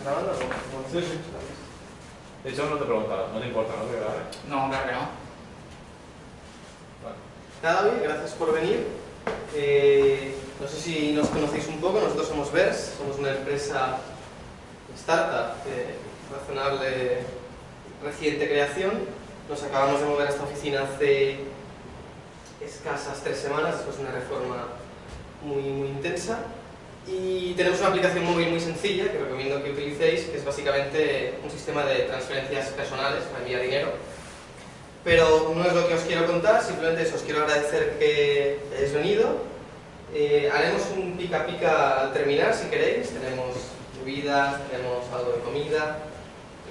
¿Estás grabando? Sí, sí. De hecho, no te he preguntado, no te importa, ¿no? Que grabe. No, claro que no. Vale. Nada, oye, gracias por venir. Eh, no sé si nos conocéis un poco, nosotros somos VERS, somos una empresa startup de razonable reciente creación. Nos acabamos de mover a esta oficina hace escasas tres semanas, después de una reforma muy, muy intensa. Y tenemos una aplicación móvil muy sencilla que recomiendo que utilicéis, que es básicamente un sistema de transferencias personales para enviar dinero. Pero no es lo que os quiero contar, simplemente os quiero agradecer que hayáis venido. Eh, haremos un pica pica al terminar si queréis, tenemos bebidas, tenemos algo de comida,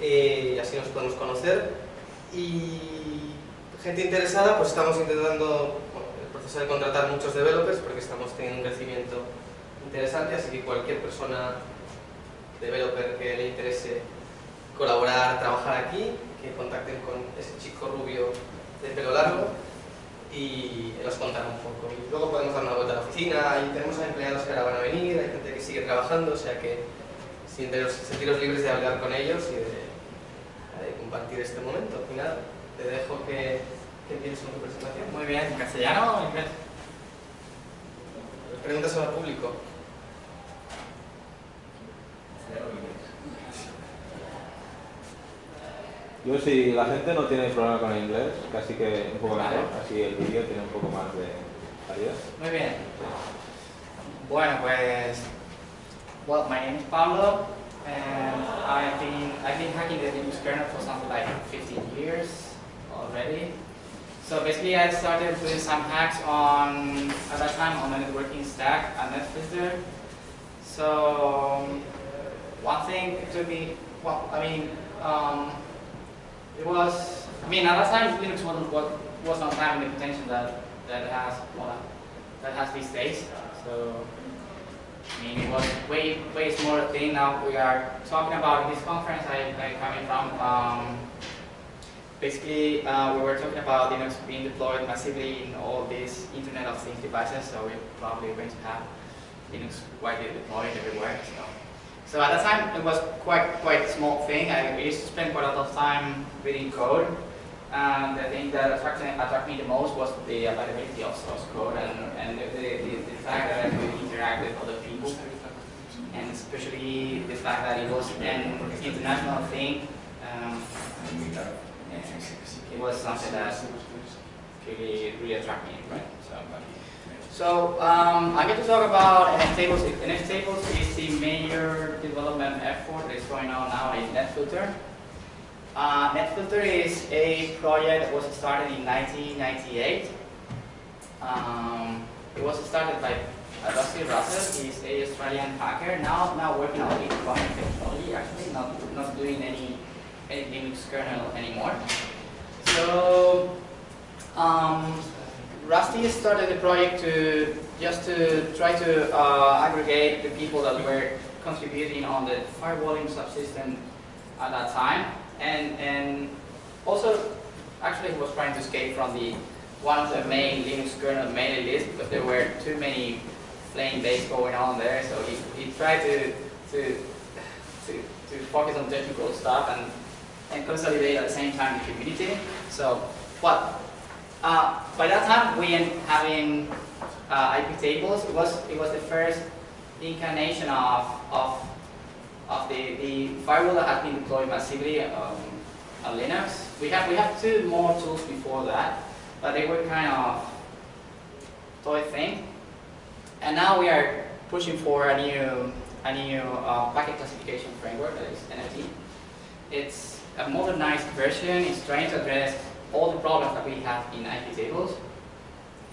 eh, y así nos podemos conocer. Y gente interesada, pues estamos intentando, bueno, el proceso de contratar muchos developers porque estamos teniendo un crecimiento interesante, así que cualquier persona developer que le interese colaborar, trabajar aquí, que contacten con ese chico rubio de pelo largo y nos contará un poco. Y luego podemos dar una vuelta a la oficina, y tenemos a empleados que ahora van a venir, hay gente que sigue trabajando, o sea que sentiros, sentiros libres de hablar con ellos y de, de compartir este momento. Y nada, te dejo que, que empieces con tu presentación. Muy bien, ¿en castellano o en inglés? Preguntas al público. Yo, si la gente no tiene problema con el inglés, casi que un poco Vale. mejor, así el vídeo tiene un poco más de calidad. Muy bien. Bueno, pues, well, my name is Pablo, and I've been I've been hacking the Linux kernel for something like 15 years already. So basically, I started doing some hacks on at that time on the networking stack at NetFilter. So one thing to me, well, I mean, um, it was. I mean, at that time, Linux wasn't what was not having the potential that that it has. Well, that has these days. So, I mean, it was way, way smaller thing. Now we are talking about this conference I, I coming from. Um, basically, uh, we were talking about Linux being deployed massively in all these Internet of Things devices. So we're probably going to have Linux widely deployed everywhere. So, so at that time, it was quite, quite small thing. I used to spend quite a lot of time reading code. And the thing that attracted, attracted me the most was the availability of source code and, and the, the, the, fact that I could interact with other people. And especially the fact that it was an international thing. Um, it was something that really, really attracted me, right? So, so um, I'm going to talk about NF tables. NF tables is the major development effort that is going on now in NetFilter. Uh, NetFilter is a project that was started in 1998. Um, it was started by Rusty Russell. He's a Australian hacker now now working on Bitcoin technology. Actually, not not doing any any Linux kernel anymore. So um, Rusty started the project to just to try to uh, aggregate the people that were contributing on the firewalling subsystem at that time, and and also actually he was trying to escape from the one of the main Linux kernel mailing list because there were too many flame base going on there. So he, he tried to to to to focus on technical stuff and and consolidate at the same time the community. So what uh, by that time, we ended having uh, IP tables. It was it was the first incarnation of of of the, the firewall that had been deployed massively um, on Linux. We have we have two more tools before that, but they were kind of toy thing. And now we are pushing for a new a new uh, packet classification framework that is NFT. It's a modernized version. It's trying to address all the problems that we have in IP tables.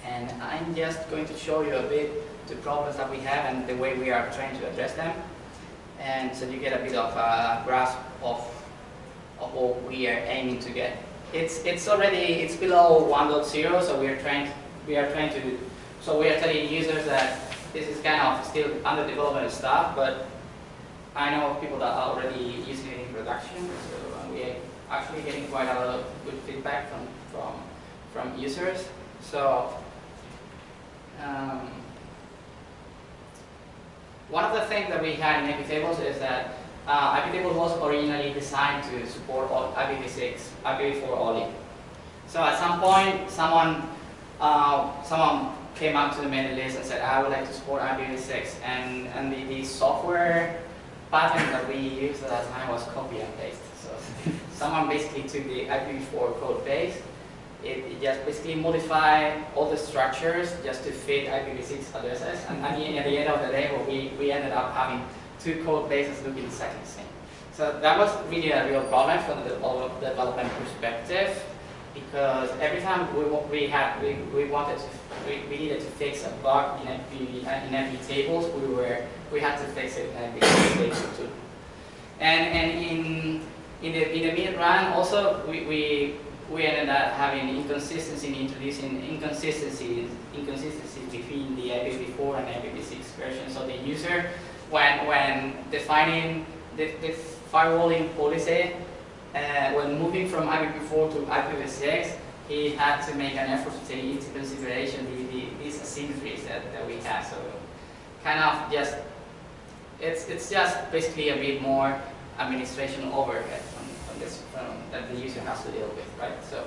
And I'm just going to show you a bit the problems that we have and the way we are trying to address them. And so you get a bit of a grasp of, of what we are aiming to get. It's, it's already, it's below 1.0, so we are trying, we are trying to, so we are telling users that this is kind of still under development stuff, but I know people that are already using it in production, so actually getting quite a lot of good feedback from from from users. So um, one of the things that we had in IP tables is that uh, iptable was originally designed to support all IPv6, IPv4 only. So at some point, someone, uh, someone came up to the mailing list and said, I would like to support IPv6, and, and the, the software pattern that we used at that time was copy and paste. So someone basically took the IPv4 code base, it, it just basically modified all the structures just to fit IPv6 addresses, and at the, at the end of the day, we, we ended up having two code bases looking exactly the same. So that was really a real problem from the development perspective because every time we, we had we, we wanted to we, we needed to fix a bug in FB in FB tables we were we had to fix it in FB tables too. And and in in the in the mid run also we, we we ended up having inconsistency in introducing inconsistencies inconsistencies between the IPv4 and IPv6 version. So the user when when defining the, the firewalling policy uh, when moving from IPv4 to IPv6, he had to make an effort to take into consideration the, the, these asymmetries that, that we have. So kind of just, it's, it's just basically a bit more administration overhead from, from this, from, that the user has to deal with, right? So,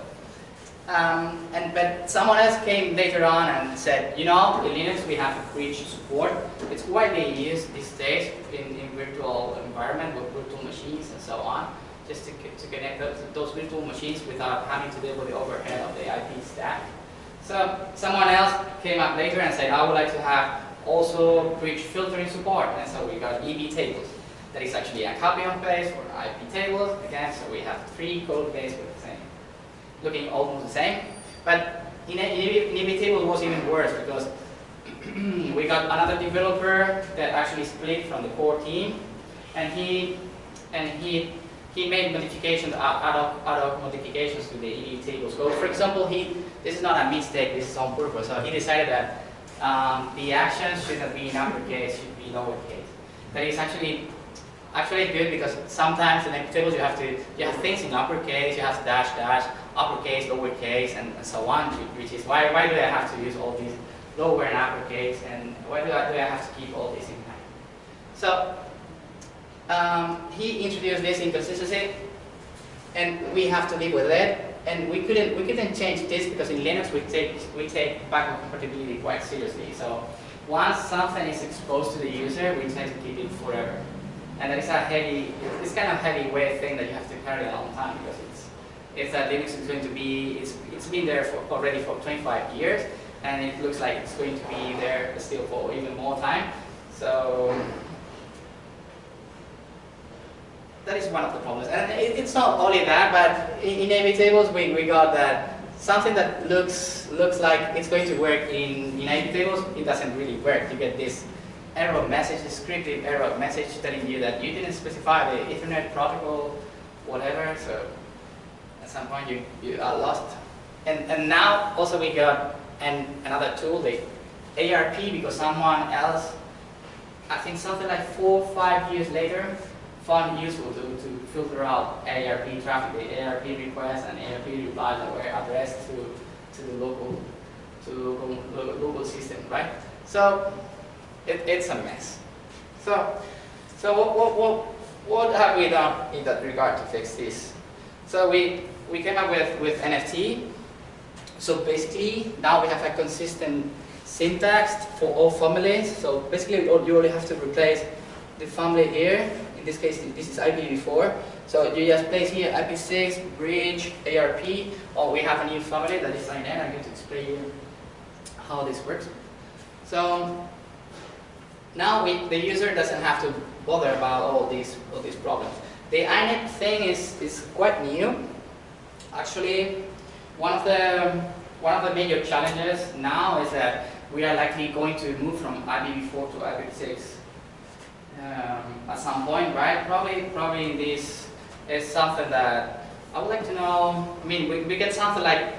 um, and but someone else came later on and said, you know, in Linux we have a bridge support. It's widely used these days in, in virtual environment with virtual machines and so on just to, to connect those, those virtual machines without having to deal with the overhead of the IP stack. So someone else came up later and said, I would like to have also bridge filtering support. And so we got EB tables. That is actually a copy of base for IP tables. Again, so we have three code bases with the same, looking almost the same. But in, EB table was even worse because we got another developer that actually split from the core team and he and he he made modifications, ad hoc, ad hoc modifications to the EB table. So for example, he, this is not a mistake, this is on purpose. So he decided that um, the actions should not be in uppercase, should be lowercase. That is actually actually good because sometimes in the tables you have to you have things in uppercase, you have dash dash, uppercase, lowercase, and, and so on. Which is why why do I have to use all these lower and uppercase, and why do I do I have to keep all these in mind? So um, he introduced this inconsistency, and we have to live with it. And we couldn't we couldn't change this because in Linux we take we take backward compatibility quite seriously. So once something is exposed to the user, we tend to keep it forever. And is a heavy, it's kind of heavy weight thing that you have to carry a long time because it's it's that Linux is going to be it's it's been there for already for 25 years, and it looks like it's going to be there still for even more time. So that is one of the problems. And it, it's not only that, but in, in tables we, we got that something that looks looks like it's going to work in, in IP tables, it doesn't really work. You get this error message, descriptive error message telling you that you didn't specify the Ethernet protocol, whatever, so at some point you, you are lost. And, and now also we got an, another tool, the ARP, because someone else, I think something like four or five years later, found useful to, to filter out ARP traffic, the ARP requests and ARP replies that were addressed to, to the local to local, local system, right? So it, it's a mess. So so what, what, what, what have we done in that regard to fix this? So we, we came up with, with NFT. So basically now we have a consistent syntax for all families. So basically you only have to replace the family here in this case, this is IPv4. So you just place here IP6, bridge, ARP, or oh, we have a new family that is INET. I'm going to explain you how this works. So now we, the user doesn't have to bother about all these, all these problems. The INET thing is, is quite new. Actually, one of the one of the major challenges now is that we are likely going to move from IPv4 to IPv6 um, at some point, right? Probably, probably this is something that I would like to know. I mean, we, we get something like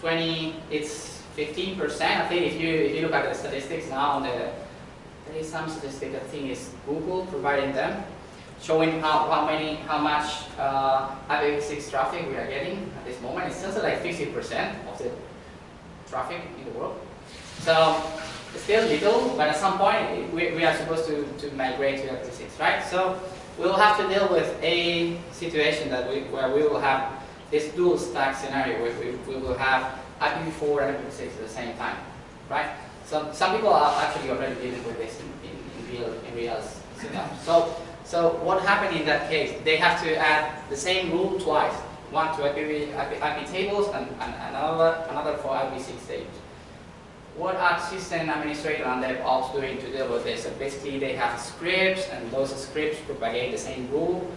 20, it's 15%. I think if you if you look at the statistics now, on the, some statistic. I think is Google providing them, showing how how many how much uh, IPv6 traffic we are getting at this moment. It's something like 50% of the traffic in the world. So still little, but at some point we, we are supposed to, to migrate to IPv6, right? So we will have to deal with a situation that we, where we will have this dual stack scenario where we, we will have IPv4 and IPv6 at the same time, right? So some people are actually already dealing with this in, in, in real in real scenario. So so what happened in that case? They have to add the same rule twice, one to IPv, IP, IP tables and, and another another for IPv6 tables. What are system administrator and DevOps doing to deal with this? So basically they have scripts and those scripts propagate the same rule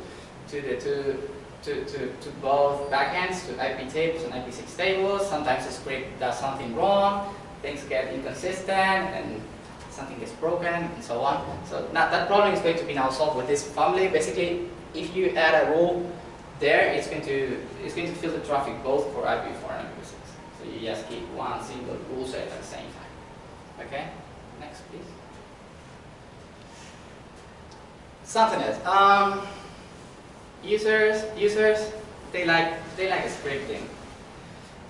to the two to, to, to both backends, to IP tables and IP6 tables. Sometimes the script does something wrong, things get inconsistent, and something gets broken, and so on. So now that problem is going to be now solved with this family. Basically, if you add a rule there, it's going to it's going to filter traffic both for IPv4 and IPv6. So you just keep one single rule set at the same time. Okay? Next, please. Something else. Um, users, users, they like they like scripting.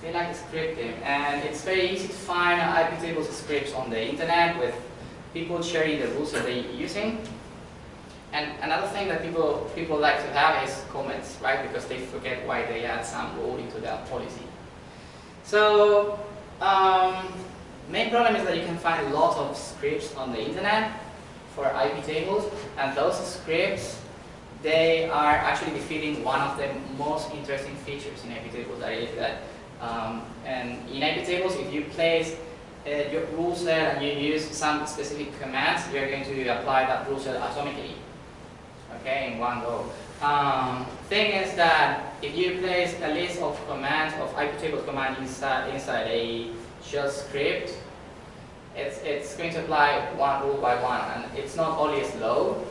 They like scripting, and it's very easy to find IP tables scripts on the internet with people sharing the rules that they're using. And another thing that people people like to have is comments, right? Because they forget why they add some rule into their policy. So um, main problem is that you can find a lot of scripts on the internet for IP tables, and those scripts they are actually defeating one of the most interesting features in IP tables that is that um, and in IP tables if you place uh, your rule set and you use some specific commands you are going to apply that rule set atomically. Okay in one go. Um, thing is that if you place a list of commands of IP table command inside inside a shell script it's, it's going to apply one rule by one. And it's not only slow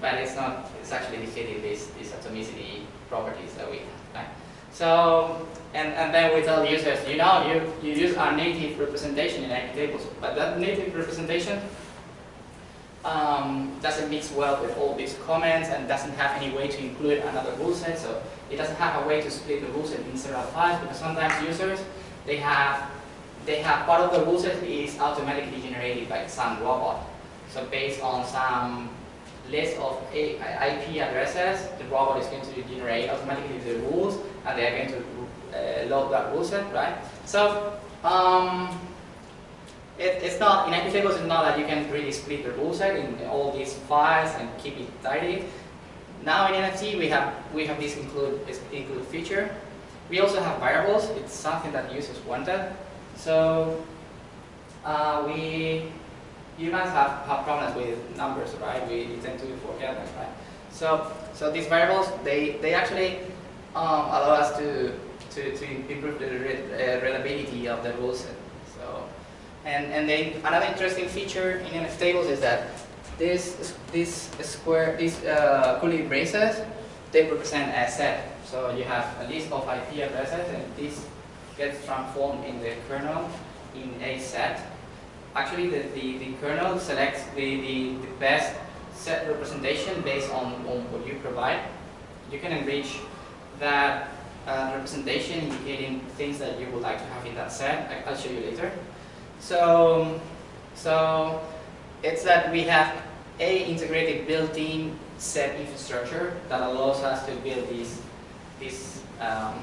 but it's not, it's actually defeating these, these atomicity properties that we have, right? So, and, and then we tell users, you know, you, you use our native representation in tables, but that native representation um, doesn't mix well with all these comments and doesn't have any way to include another rule set, so it doesn't have a way to split the rule set in several files because sometimes users, they have, they have part of the rule set is automatically generated by some robot. So based on some list of IP addresses, the robot is going to generate automatically the rules, and they are going to uh, load that rule set, right? So um, it, it's not in IP tables. It's not that you can really split the rule set in all these files and keep it tidy. Now in NFT we have we have this include this include feature. We also have variables. It's something that users wanted. So uh, we humans have, have problems with numbers, right? We tend to forget them, right? So, so these variables, they, they actually um, allow us to, to, to improve the uh, readability of the rule set. So, and, and then another interesting feature in NF tables is that this, this square, these uh, curly braces, they represent a set. So you have a list of IP addresses and this gets transformed in the kernel in a set actually the, the, the kernel selects the, the, the best set representation based on, on what you provide. You can enrich that uh, representation indicating things that you would like to have in that set. I, will show you later. So, so it's that we have a integrated built-in set infrastructure that allows us to build these, these um,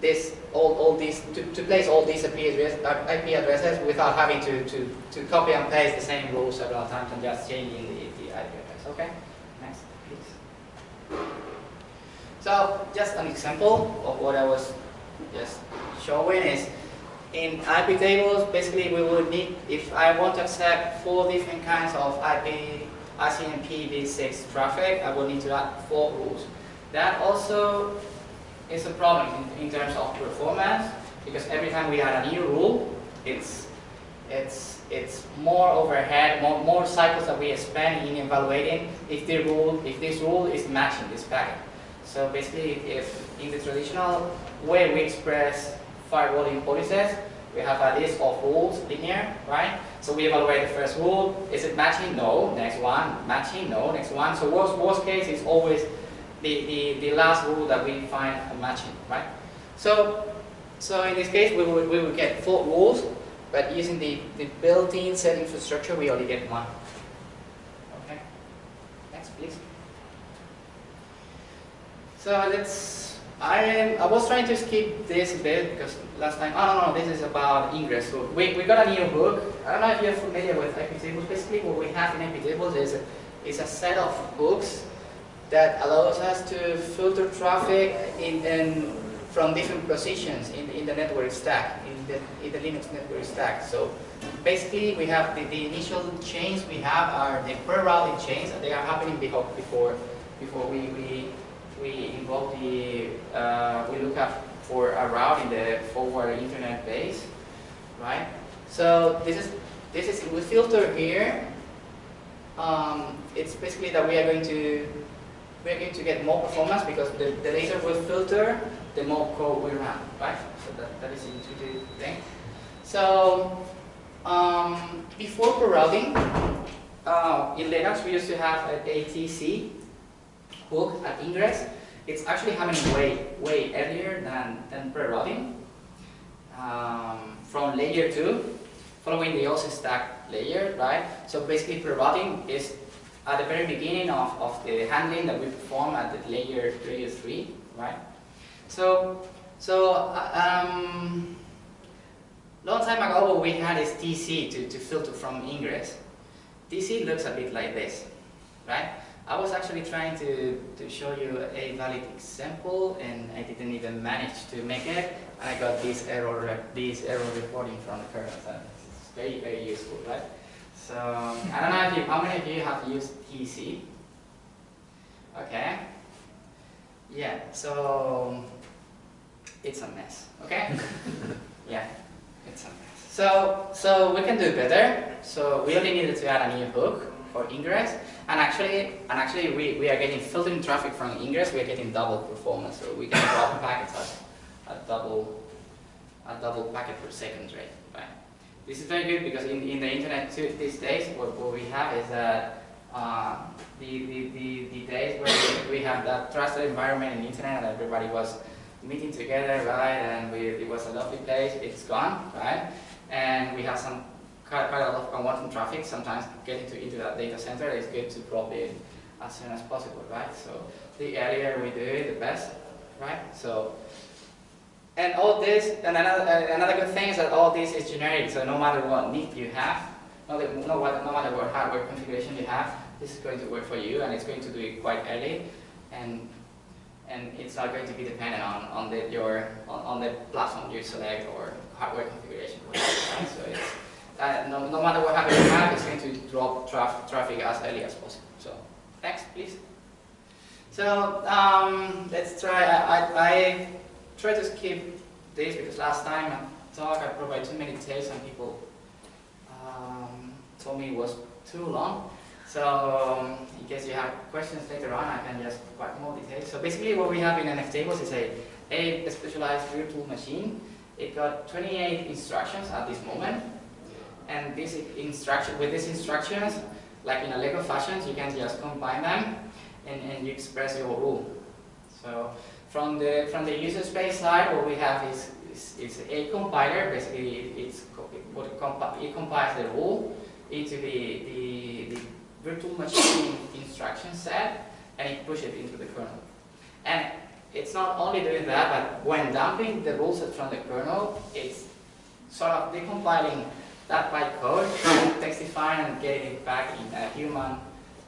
this all, all these to, to place all these IP, IP addresses without having to, to, to copy and paste the same rules several times and just changing the, the IP address. Okay? Next, please. So just an example of what I was just showing is in IP tables, basically we would need, if I want to accept four different kinds of IP ICMP v6 traffic, I will need to add four rules. That also is a problem in, in terms of performance because every time we add a new rule, it's it's it's more overhead, more, more cycles that we spend in evaluating if the rule if this rule is matching this packet. So basically, if in the traditional way we express firewalling policies, we have a list of rules, linear, right? So we evaluate the first rule. Is it matching? No. Next one. Matching? No. Next one. So worst, worst case is always the, the, the last rule that we find matching, right? So, so in this case, we will, we will get four rules, but using the, the built-in set infrastructure, we only get one. Okay. Next, please. So let's. I. I was trying to skip this bit because last time. Oh no, no, this is about ingress. So we, we got a new hook. I don't know if you're familiar with iptables. Basically, what we have in iptables is a, is a set of hooks that allows us to filter traffic in, in from different positions in, in the network stack, in the, in the Linux network stack. So basically we have the, the initial chains we have are the prerouting chains and they are happening before before before we, we, we involve the, uh, we look up for a route in the forward information base, right? So this is, this is, we filter here, um, it's basically that we are going to we're going to get more performance because the, the later we filter, the more code we run, right? So that, that is intuitive thing. So um, before prerouting, uh, in Linux we used to have an ATC hook at ingress. It's actually happening way, way earlier than, than prerouting. Um, from layer 2, following the OSI stack layer, right? So basically prerouting is at the very beginning of, of the handling that we perform at the layer, layer 3, right? So, so uh, um, long time ago we had this TC to, to filter from ingress. TC looks a bit like this, right? I was actually trying to, to show you a valid example and I didn't even manage to make it and I got this error, this error reporting from the kernel. So it's very, very useful, right? So I don't know if you, how many of you have used TC? Okay. Yeah, so it's a mess, okay? yeah, it's a mess. So, so we can do better. So we only needed to add a new hook for ingress. And actually, and actually we, we are getting filtering traffic from ingress, we are getting double performance. So we can drop packets at a double, a double packet per second rate. Right? This is very good because in, in the internet too, these days, what, what we have is that uh, the, the, the, the, days where we, we have that trusted environment in internet and everybody was meeting together, right, and we, it was a lovely place, it's gone, right, and we have some quite, quite a lot of unwanted traffic, sometimes getting to, into that data center is good to drop in as soon as possible, right, so the earlier we do it, the best, right, so and all this, and another, another good thing is that all this is generic, so no matter what NIC you have, no, no, no matter what hardware configuration you have, this is going to work for you, and it's going to do it quite early, and and it's not going to be dependent on on the your on, on the platform you select or hardware configuration. Right? So it's uh, no, no matter what happens you have, it's going to drop traf traffic as early as possible. So next, please. So um, let's try. I, I, I try to skip this because last time I talk I provided too many details and people um, told me it was too long. So um, in case you have questions later on, I can just provide more details. So basically what we have in NFTables is a, a specialized virtual machine. It got 28 instructions at this moment. And this instruction, with these instructions, like in a Lego fashion, you can just combine them and, and you express your rule. So from the from the user space side, what we have is is, is a compiler. Basically, it's what it, it compiles the rule into the, the the virtual machine instruction set, and it pushes it into the kernel. And it's not only doing that, but when dumping the rule set from the kernel, it's sort of decompiling that bytecode, textifying hmm. and getting it back in a human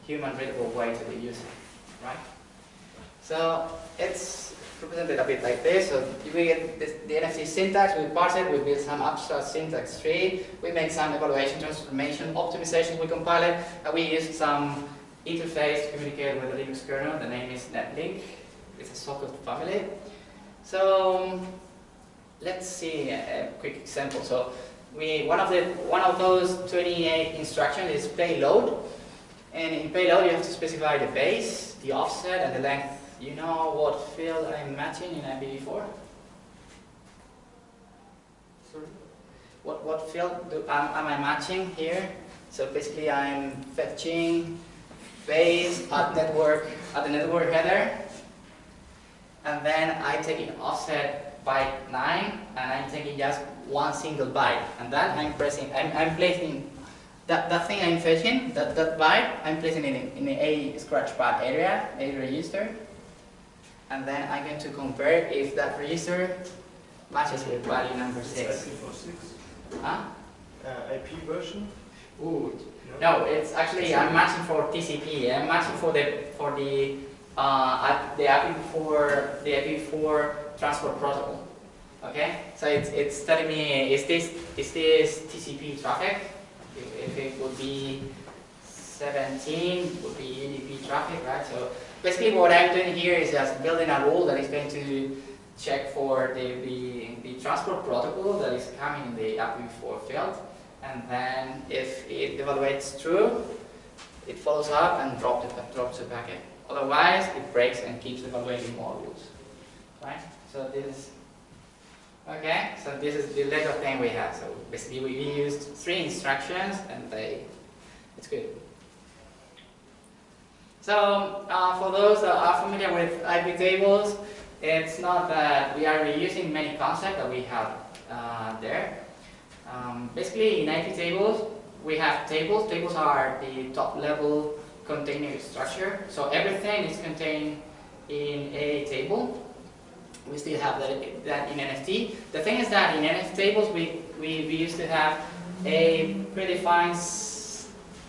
human readable way to the user, right? So it's represented a bit like this. So we get this, the NFT syntax, we parse it, we build some abstract syntax tree, we make some evaluation, transformation, optimization, we compile it, and we use some interface to communicate with the Linux kernel. The name is netlink. It's a socket family. So let's see a, a quick example. So we one of the one of those 28 instructions is payload. And in payload you have to specify the base, the offset, and the length you know what field I'm matching in IPv4? Sorry? What, what field do, am, am I matching here? So basically I'm fetching base at network at the network header and then I take an offset byte 9 and I'm taking just one single byte and then I'm pressing, I'm, I'm placing that, that thing I'm fetching, that, that byte, I'm placing it in, in a scratch pad area, a register and then I'm going to compare if that register matches with value number 6. IPv6 Huh? uh, IP version. Ooh, no, it's actually I'm matching for TCP. I'm matching for the for the uh the IPv4 the IP4 transport protocol. Okay, so it's it's telling me is this is this TCP traffic? If, if it would be 17, would be UDP traffic, right? So basically, what I'm doing here is just building a rule that is going to check for the the, the transport protocol that is coming in the IPv4 field and then if it evaluates true, it follows up and drops the, drops the packet. Otherwise, it breaks and keeps evaluating more rules. Right? So this is, okay, so this is the little thing we have. So basically we used three instructions and they, it's good. So uh, for those that are familiar with IP tables, it's not that we are reusing many concepts that we have uh, there. Um, basically, in IP tables, we have tables. Tables are the top level container structure. So everything is contained in a table. We still have that, that in NFT. The thing is that in NFT tables, we, we, we used to have a predefined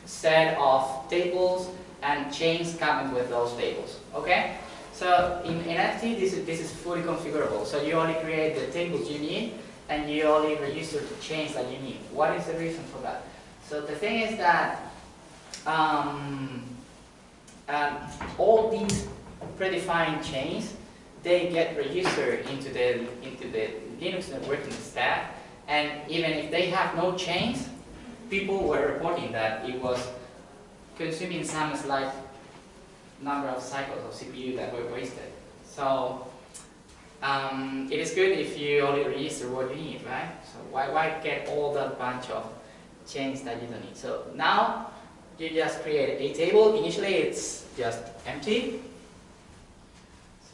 set of tables and chains coming with those tables. Okay? So in NFT, this is, this is fully configurable. So you only create the tables you need and you only register the chains that you need. What is the reason for that? So the thing is that um, um, all these predefined chains, they get registered into the into the Linux networking stack, and even if they have no chains, people were reporting that it was consuming some slight number of cycles of CPU that were wasted. So um, it is good if you only register what you need, right? So why, why get all that bunch of chains that you don't need? So now you just create a table. Initially it's just empty.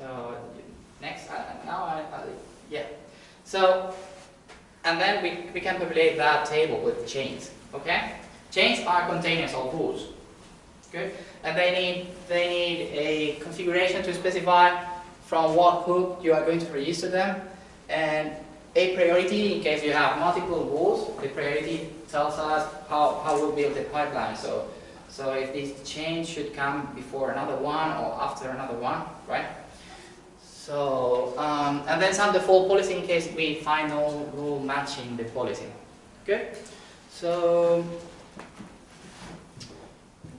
So next, uh, now I, uh, yeah. So, and then we, we can populate that table with chains, okay? Chains are containers of rules, good? And they need, they need a configuration to specify from what hook you are going to register them, and a priority in case you have multiple rules. The priority tells us how, how we build the pipeline. So, so if this change should come before another one or after another one, right? So, um, and then some default policy in case we find no rule matching the policy. Good. So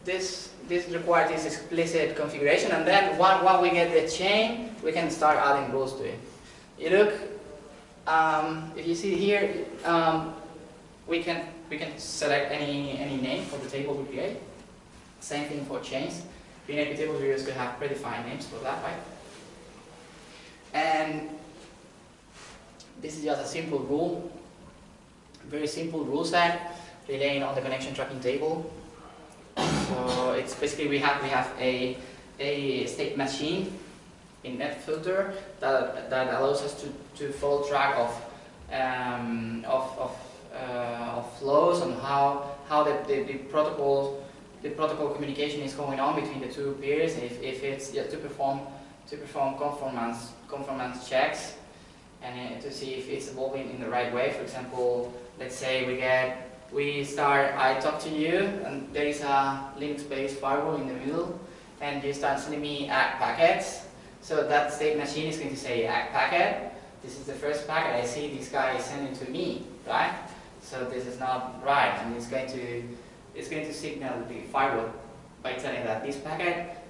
this this requires this explicit configuration and then once once we get the chain we can start adding rules to it. You look, um, if you see here, um, we can we can select any any name for the table we create. Same thing for chains. In IP tables we used to have predefined names for that, right? And this is just a simple rule, very simple rule set relying on the connection tracking table. So it's basically we have we have a a state machine in NetFilter that that allows us to to follow track of um, of of, uh, of flows and how how the, the, the protocol the protocol communication is going on between the two peers. If if it's yeah, to perform to perform conformance conformance checks and uh, to see if it's evolving in the right way. For example, let's say we get we start, I talk to you, and there is a Linux-based firewall in the middle, and you start sending me ACK packets. So that state machine is going to say ACK packet. This is the first packet I see this guy is sending to me, right? So this is not right, and it's going to it's going to signal the firewall by telling that this packet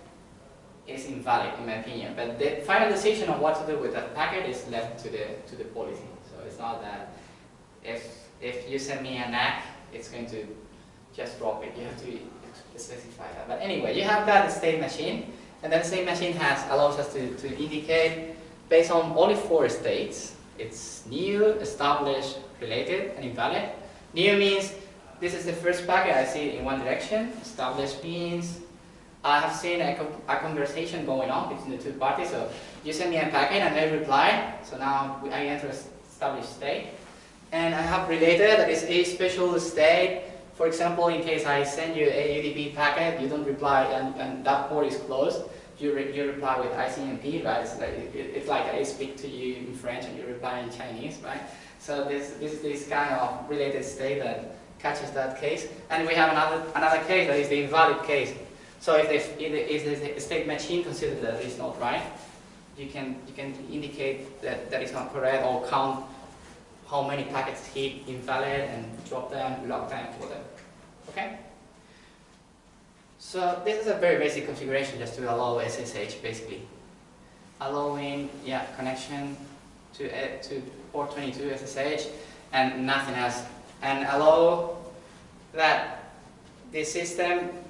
is invalid in my opinion. But the final decision on what to do with that packet is left to the to the policy. So it's not that if if you send me an ACK, it's going to just drop it. You have to specify that. But anyway, you have that state machine, and then state machine has allows us to, to indicate based on only four states. It's new, established, related, and invalid. New means this is the first packet I see in one direction. Established means I have seen a, a, conversation going on between the two parties. So you send me a packet and I reply. So now I enter established state. And I have related that is a special state. For example, in case I send you a UDP packet, you don't reply and, and that port is closed, you, re you reply with ICMP, right? It's like, it, it's like I speak to you in French and you reply in Chinese, right? So this, this, this kind of related state that catches that case. And we have another, another case that is the invalid case. So if, they, if the state machine considers that it's not right, you can, you can indicate that that is not correct or count how many packets hit invalid and drop them, log them for them. Okay? So this is a very basic configuration just to allow SSH basically. Allowing yeah connection to uh, to port 22 SSH and nothing else. And allow that the system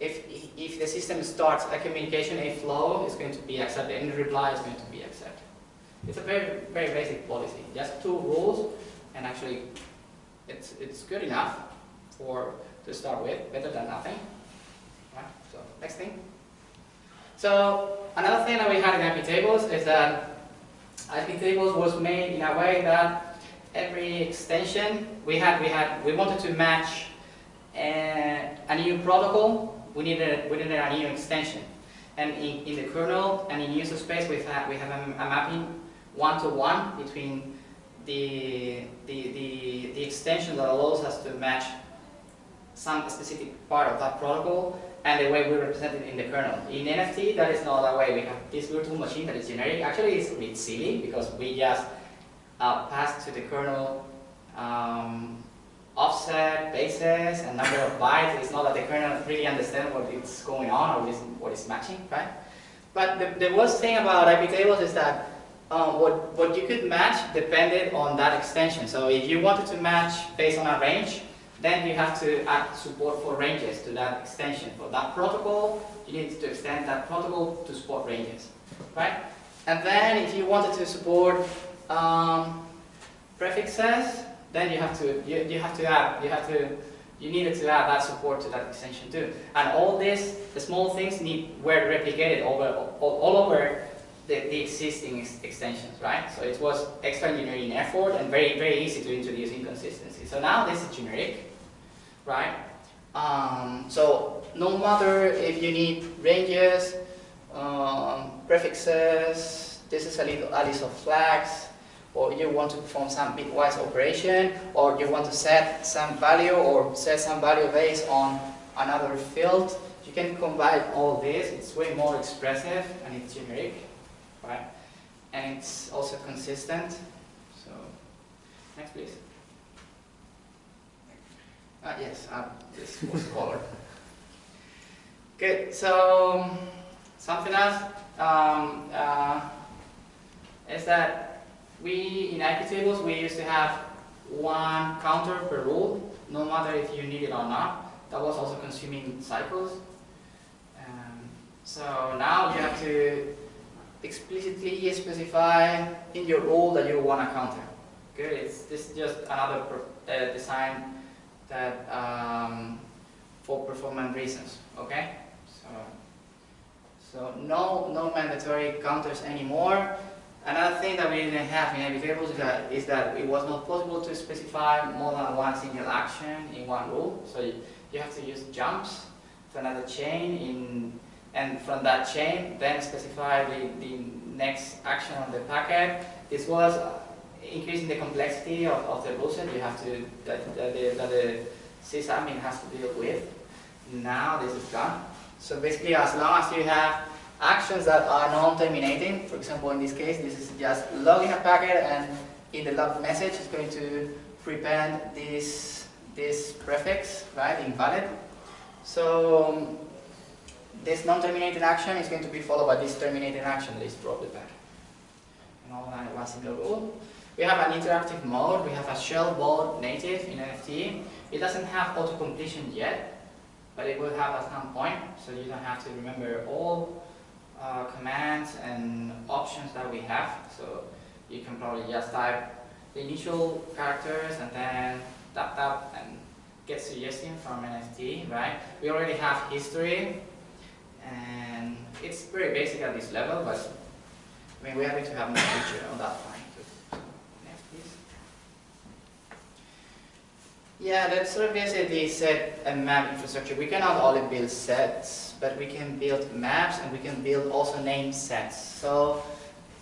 if, if the system starts a communication, a flow is going to be accepted, and the reply is going to be accepted. It's a very, very basic policy. Just two rules, and actually, it's, it's good enough for to start with, better than nothing. Right, so next thing. So another thing that we had in IP tables is that IP tables was made in a way that every extension we had, we had, we wanted to match a, a new protocol we needed, we needed a new extension. And in, in the kernel and in user space, we have, we have a, a mapping one-to-one -one between the, the, the, the extension that allows us to match some specific part of that protocol and the way we represent it in the kernel. In NFT, that is not that way. We have this virtual machine that is generic. Actually, it's a bit silly because we just uh, pass to the kernel um, offset, basis, and number of bytes. It's not that the kernel really understands what is going on or what is, what is matching, right? But the, the worst thing about IP tables is that um, what, what you could match depended on that extension. So if you wanted to match based on a range, then you have to add support for ranges to that extension. For that protocol, you need to extend that protocol to support ranges, right? And then if you wanted to support um, prefixes, then you have to you, you have to add you have to you needed to add that support to that extension too. And all this, the small things need were replicated over all, all over the, the existing ex extensions, right? So it was extra engineering effort and very very easy to introduce inconsistency. So now this is generic, right? Um, so no matter if you need ranges, um, prefixes, this is a little a list of flags, or you want to perform some bitwise operation, or you want to set some value or set some value based on another field, you can combine all this. It's way more expressive and it's generic, right? And it's also consistent. So, next please. Uh, yes, uh, this was color. Good, so something else um, uh, is that we, in IP tables, we used to have one counter per rule, no matter if you need it or not. That was also consuming cycles. Um, so now you have to explicitly specify in your rule that you want a counter. Good, it's, this is just another uh, design that um, for performance reasons, okay? So, so no, no mandatory counters anymore. Another thing that we didn't have in IP tables is that, is that it was not possible to specify more than one single action in one rule. So you, you have to use jumps to another chain in, and from that chain then specify the, the next action on the packet. This was increasing the complexity of, of the rules that you have to, that, that, the, that the sysadmin has to deal with. Now this is gone. So basically as long as you have actions that are non-terminating. For example, in this case, this is just logging a packet and in the log message it's going to prepend this, this prefix, right, invalid. So um, this non-terminating action is going to be followed by this terminating action that is drop the packet. And all that one single rule. We have an interactive mode, we have a shell mode native in NFT. It doesn't have auto-completion yet, but it will have at some point, so you don't have to remember all uh, commands and options that we have. So you can probably just type the initial characters and then tap tap and get suggestion from NFT, right? We already have history, and it's very basic at this level, but I mean, we're happy to have more feature on that point. too. Next, please. Yeah, that's sort of basically set a map infrastructure. We cannot only build sets, but we can build maps and we can build also name sets. So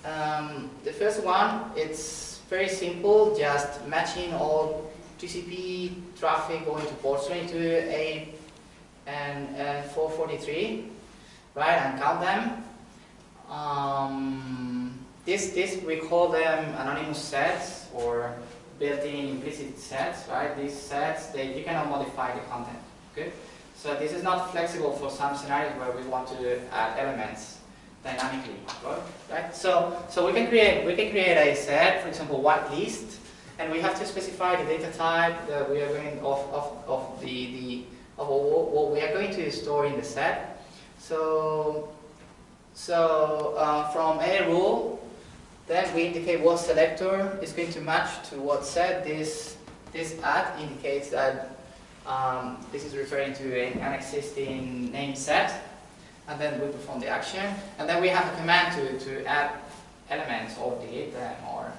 um, the first one, it's very simple, just matching all TCP traffic going to ports 22, and, and 443, right, and count them. Um, this, this, we call them anonymous sets or built-in implicit sets, right? These sets, they, you cannot modify the content, okay? So this is not flexible for some scenarios where we want to add elements dynamically, right? So, so we can create, we can create a set, for example, whitelist, and we have to specify the data type that we are going of, of, of the, the of what we are going to store in the set. So, so uh, from a rule, then we indicate what selector is going to match to what set. This this at indicates that um, this is referring to an existing name set, and then we perform the action, and then we have a command to to add elements or delete them or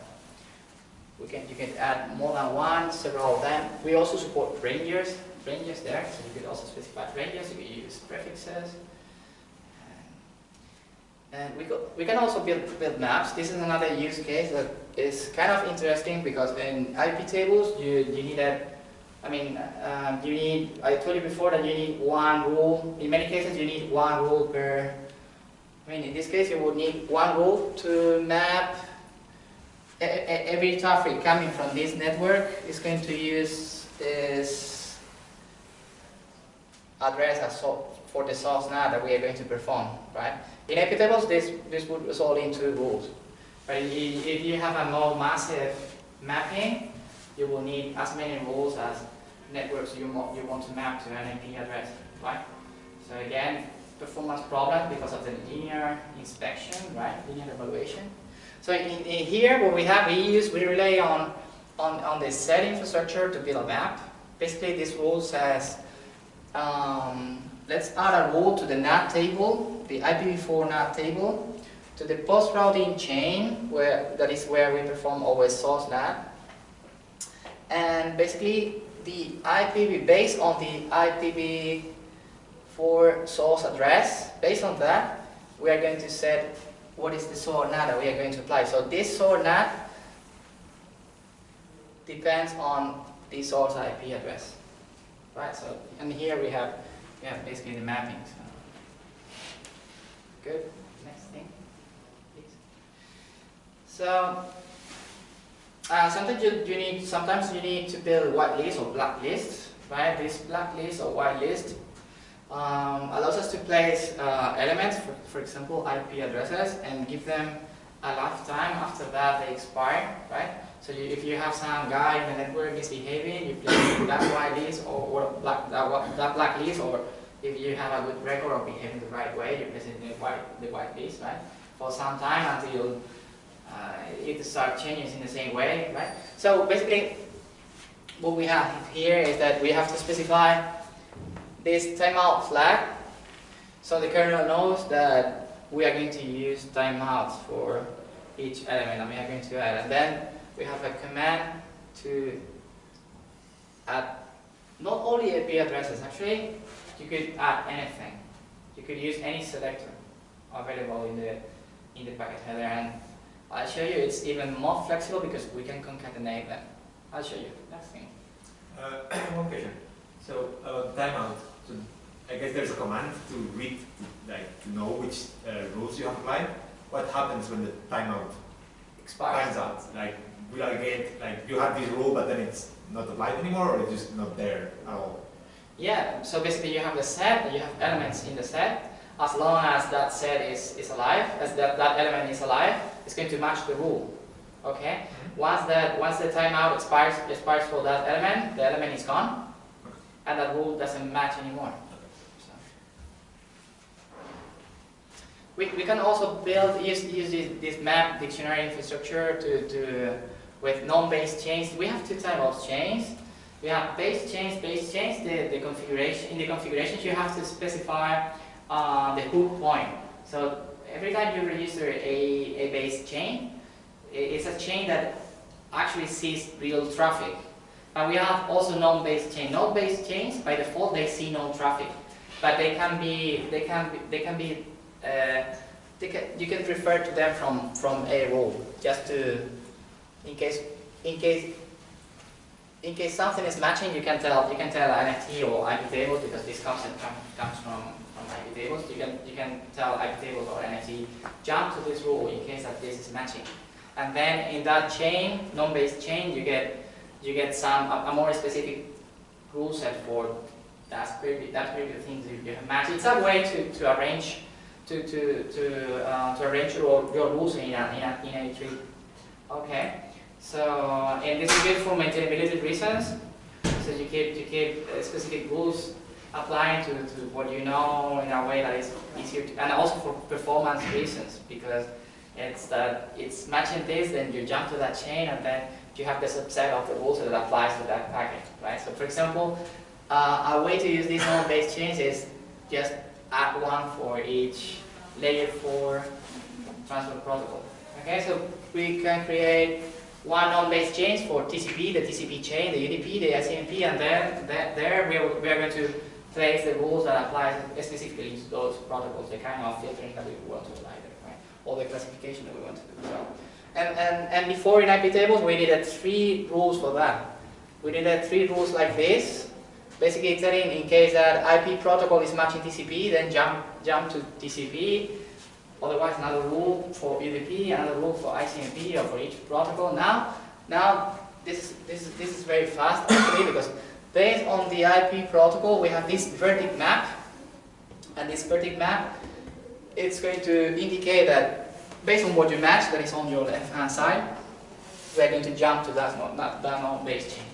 we can, you can add more than one, several of them. We also support ranges, ranges there, so you could also specify ranges, you could use prefixes. And we, we can also build, build maps. This is another use case that is kind of interesting because in IP tables, you, you need a, I mean, um, you need, I told you before that you need one rule. In many cases, you need one rule per, I mean, in this case, you would need one rule to map every traffic coming from this network is going to use this address as so for the source now that we are going to perform, right? In IP tables, this, this would result in two rules. But i- if you have a more massive mapping, you will need as many rules as networks you, you want to map to an IP address, right? So again, performance problem because of the linear inspection, right? Linear evaluation. So in, in here, what we have, we use, we rely on, on, on the set infrastructure to build a map. Basically, this rule says, um, let's add a rule to the NAT table, the IPv4 NAT table, to the post routing chain, where that is where we perform always source NAT. And basically, the IPv, based on the IPv4 source address, based on that, we are going to set what is the SOAR NAT that we are going to apply. So this SOAR NAT depends on the source IP address. Right, so, and here we have, we have basically the mapping. So. Good, next thing, please. So, uh, sometimes you, you need, sometimes you need to build whitelist or blacklist, right? This blacklist or whitelist um, allows us to place uh, elements, for, for example, IP addresses, and give them a lifetime. After that, they expire, right? So you, if you have some guy in the network misbehaving, you place that whitelist or, or black, that, whi- that blacklist, or if you have a good record of behaving the right way, you place the white, the whitelist, right? For some time until uh, it start changing in the same way, right? So basically, what we have here is that we have to specify this timeout flag. So the kernel knows that we are going to use timeouts for each element and we are going to add. And then we have a command to add not only IP addresses, actually, you could add anything. You could use any selector available in the in the packet header and I'll show you it's even more flexible because we can concatenate them. I'll show you. Next thing. Uh, one question. So about timeout. So I guess there's a command to read, like to know which uh, rules you have applied. What happens when the timeout Expires. times out? Like will I get like you have ah. this rule, but then it's not applied anymore, or it's just not there at all? Yeah, so basically you have the set, you have elements in the set. As long as that set is, is alive, as that, that element is alive, it's going to match the rule. Okay? Once that once the timeout expires expires for that element, the element is gone, and that rule doesn't match anymore. So. We, we can also build use, use this, this map dictionary infrastructure to, to with non-base chains. We have two types of chains. we have base chains, base chains, the, the configuration, in the configurations you have to specify uh, the hook point. So every time you register a, a base chain, it's a chain that actually sees real traffic. And we have also non-base chain. Non-base chains, by default, they see no traffic, but they can be, they can be, they can be, uh, they can, you can refer to them from from a rule, just to, in case, in case, in case something is matching, you can tell, you can tell NFT or IP tables because this concept comes comes from from IP tables. You can you can tell IP tables or NFT jump to this rule in case that this is matching. And then in that chain, non-based chain, you get you get some a, a more specific rule set for that previous that previous things you, you have matched. It's a way to, to arrange to to to uh, to arrange your, your rules in a, in a in a tree. Okay. So and this is good for maintainability reasons. So you keep you keep uh, specific rules applying to, to what you know in a way that is easier to, and also for performance reasons because it's that it's matching this, then you jump to that chain, and then you have the subset of the rules that applies to that packet, right? So for example, uh, a way to use these non-based chains is just add one for each layer 4 transport protocol. Okay, so we can create one non-based chains for TCP, the TCP chain, the UDP, the ICMP, and then that, there we are, we are going to place the rules that apply specifically to those protocols, the kind of filtering that we want to apply there, right? Or the classification that we want to do. So, and, and, and before in IP tables, we needed three rules for that. We needed three rules like this, basically telling in case that IP protocol is matching TCP, then jump, jump to TCP, otherwise another rule for UDP, another rule for ICMP or for each protocol. Now, now this, is this, is this is very fast actually because based on the IP protocol, we have this verdict map, and this verdict map, it's going to indicate that based on what you match, that is on your left-hand side, we're going to jump to that, that, that non-base chain.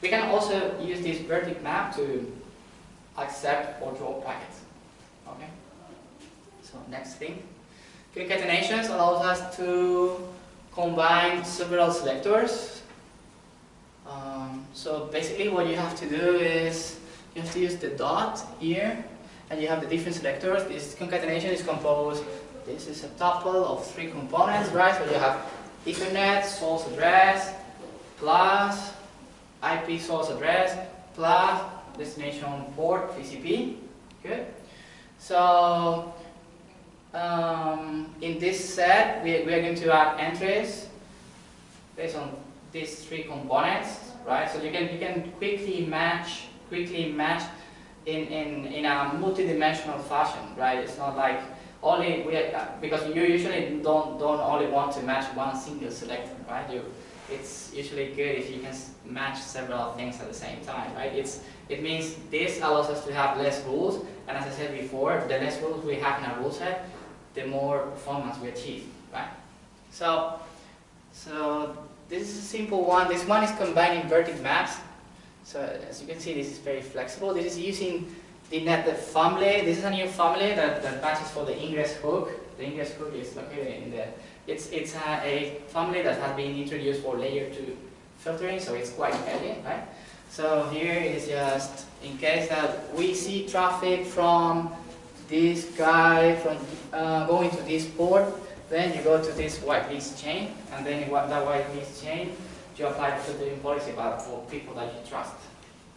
We can also use this verdict map to accept or draw packets. Okay. So next thing, concatenations allows us to combine several selectors. Um, so basically, what you have to do is you have to use the dot here, and you have the different selectors. This concatenation is composed. This is a tuple of three components, right? So you have Ethernet source address plus IP source address plus destination port TCP. Good. So um, in this set, we, are going to add entries based on these three components, right? So you can you can quickly match quickly match in in in a multi-dimensional fashion, right? It's not like only we because you usually don't don't only want to match one single selector, right? You it's usually good if you can match several things at the same time, right? It's, it means this allows us to have less rules, and as I said before, the less rules we have in our rule set, the more performance we achieve, right? So, so this is a simple one. This one is combining verdict maps. So as you can see, this is very flexible. This is using the net family. This is a new family that, that matches for the ingress hook. The ingress hook is located in the it's, it's a, a, family that has been introduced for layer 2 filtering, so it's quite elegant, right? So here is just in case that we see traffic from this guy from uh, going to this port, then you go to this whitelist chain, and then in that whitelist chain, you apply the filtering policy about for people that you trust.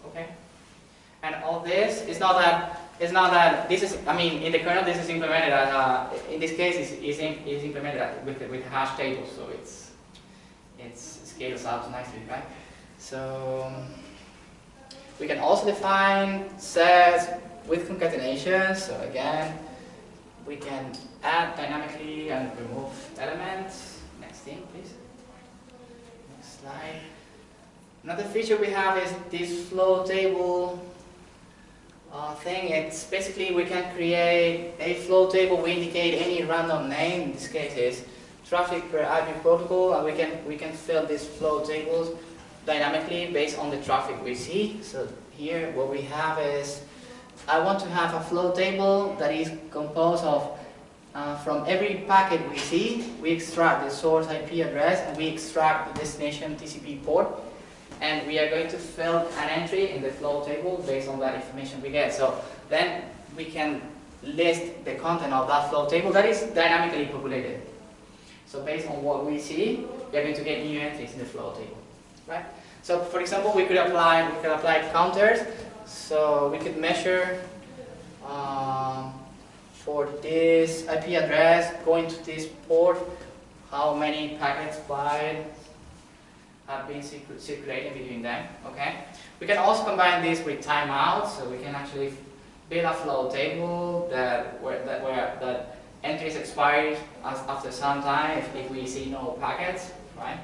Okay? And all this is not that it's not that this is, I mean, in the kernel this is implemented as, uh, in this case is, is, is implemented with, with hash tables, so it's, it's scales out nicely, right? So we can also define sets with concatenation, so again, we can add dynamically and remove elements. Next thing, please. Next slide. Another feature we have is this flow table uh, thing. It's basically we can create a flow table. We indicate any random name. In this case, is traffic per IP protocol, and we can we can fill these flow tables dynamically based on the traffic we see. So here, what we have is I want to have a flow table that is composed of uh, from every packet we see, we extract the source IP address and we extract the destination TCP port. and we are going to fill an entry in the flow table based on that information we get. So then we can list the content of that flow table that is dynamically populated. So based on what we see, we are going to get new entries in the flow table, right? So for example, we could apply we could apply counters. So we could measure um, for this IP address going to this port, how many packets bytes have been circulating between them. Okay. We can also combine this with timeouts, so we can actually build a flow table that where that where that entries expire after some time if, if we see no packets, right?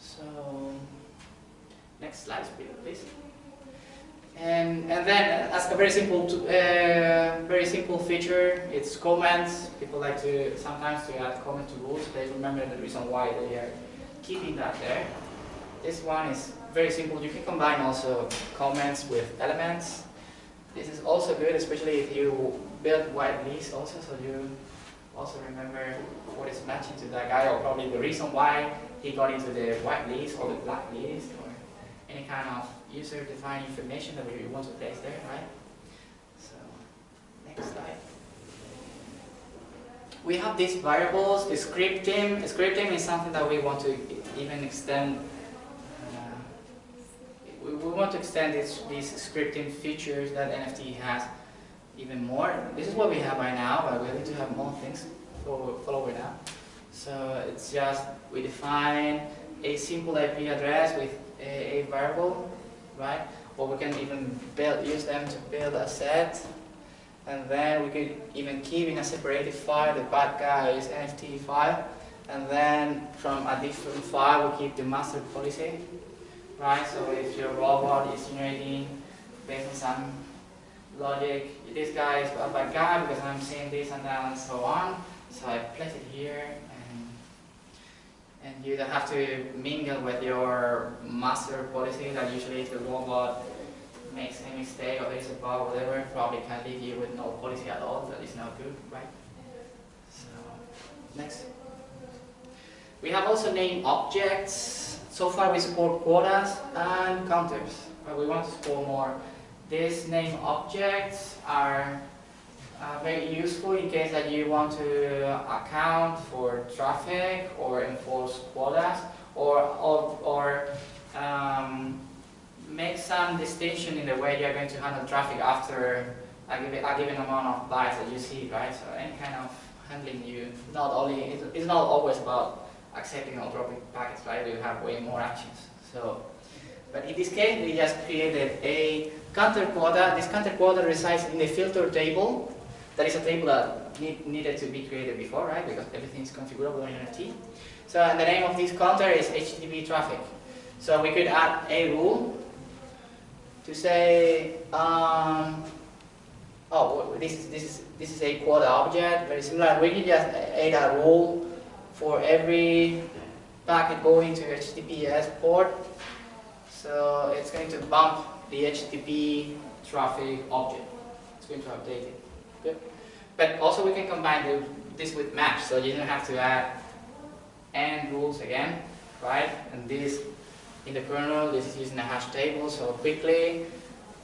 So next slide, please. And, and then as a very simple uh, very simple feature, it's comments. People like to sometimes to add comments to rules. They remember the reason why they are keeping that there. This one is very simple. You can combine also comments with elements. This is also good, especially if you build white list also, so you also remember what is matching to that guy, or probably the reason why he got into the white list or the black list, any kind of user-defined information that we want to place there, right? So, next slide. We have these variables, scripting. Scripting is something that we want to even extend uh, we, we want to extend this, these scripting features that NFT has even more. This is what we have right now, but we need to have more things for follow now. So it's just we define a simple IP address with a, a variable, right? Or we can even build use them to build a set, and then we could even keep in a separated file the bad guy's NFT file, and then from a different file we keep the master policy right? So if your robot is generating based on some logic, this guy is a bad guy because I'm seeing this and that and so on. So I place it here and you don't have to mingle with your master policy that usually if the robot makes a mistake or there is a bug or whatever, probably can leave you with no policy at all. That is not good, right? So next. We have also named objects so far we support quotas and counters, but we want to support more. These name objects are uh, very useful in case that you want to account for traffic or enforce quotas or, or, or um, make some distinction in the way you're going to handle traffic after a given, a given amount of bytes that you see, right? So any kind of handling you, not only, it's, it's not always about accepting or dropping packets, right? We have way more actions. So, but in this case, we just created a counter quota. This counter quota resides in the filter table. That is a table that need, needed to be created before, right? Because everything is configurable in NFT. So, and the name of this counter is HTTP traffic. So we could add a rule to say, um, oh, this is this is this is a quota object, very similar. We can just add a rule for every packet going to HTTPS port. So it's going to bump the HTTP traffic object. It's going to update it. Good. But also we can combine the, this with maps, so you don't have to add AND rules again, right? And this in the kernel, this is using a hash table, so quickly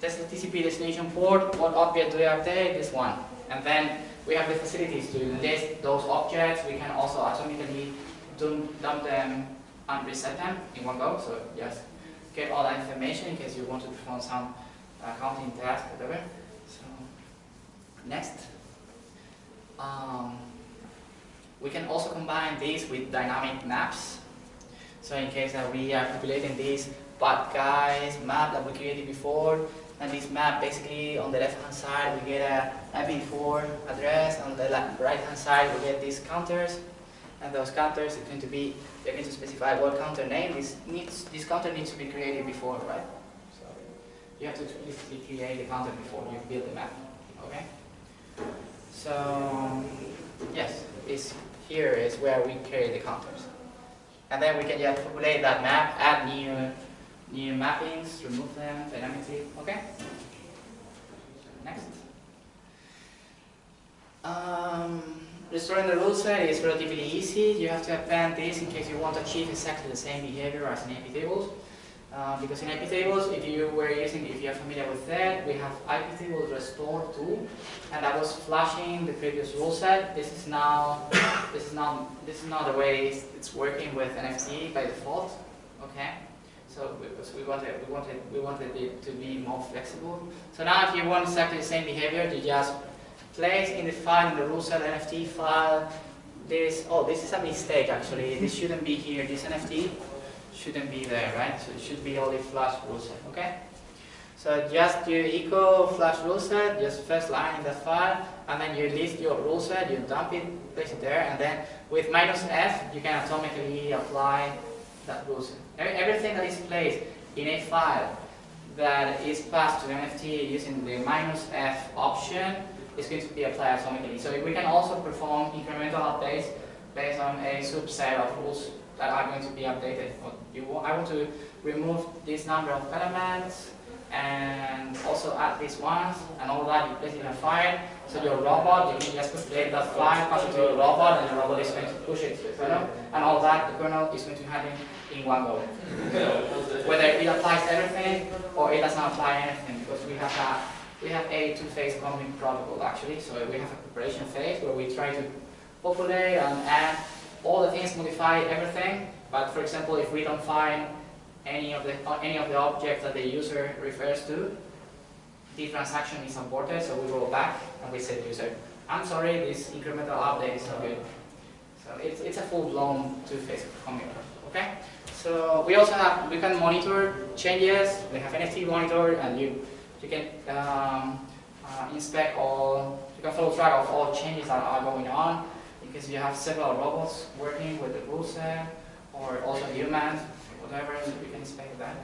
test the TCP destination port, what object do we update? This one. And then we have the facilities to list those objects. We can also automatically dump them and reset them in one go. So just get all that information in case you want to perform some uh, counting task, whatever. So next. Um, we can also combine these with dynamic maps. So in case that we are populating these bad guys map that we created before, and this map basically on the left hand side we get a IP4 address, on the right hand side we get these counters and those counters are going to be they're going to specify what counter name this needs this counter needs to be created before, right? So you have to explicitly create the counter before you build the map. Okay? So yes, this here is where we create the counters. And then we can just populate that map, add new new mappings, remove them dynamically. Okay? Next. Um, restoring the rule set is relatively easy. You have to append this in case you want to achieve exactly the same behavior as in IP tables. Uh, because in IP tables, if you were using, if you're familiar with that, we have IP table restore tool, and that was flashing the previous rule set. This is now, this is not, this is not the way it's, it's working with NFT by default. Okay, so because we wanted, we wanted, we wanted it to be more flexible. So now, if you want exactly the same behavior, you just place in the file in the rule set NFT file. This, oh, this is a mistake actually. This shouldn't be here. This NFT shouldn't be there, right? So it should be only flush rule set, okay? So just you echo flush rule set, just first line in the file, and then you list your rule set, you dump it, place it there, and then with minus F, you can atomically apply that rule set. Everything that is placed in a file that is passed to NFT using the minus F option is going to be applied atomically. So we can also perform incremental updates based on a subset of rules that are going to be updated. You, I want to remove this number of elements and also add these ones and all that you place in a file. So your robot, you can just create that file, pass it to your robot, and your robot is going to push it to the kernel, and all that the kernel is going to happen in one go. Whether it applies everything or it does not apply anything, because we have a we have a two-phase coming protocol actually. So we have a preparation phase where we try to populate and add all the things, modify everything, but for example, if we don't find any of the any of the objects that the user refers to, the transaction is aborted, so we roll back and we say to the user, I'm sorry, this incremental update is not good. So it's, it's a full-blown two-phase commit, okay? So we also have, we can monitor changes, we have NFT monitor, and you, you can um, uh, inspect all, you can follow track of all changes that are going on because you have several robots working with the rule set or also humans, whatever, you can inspect that.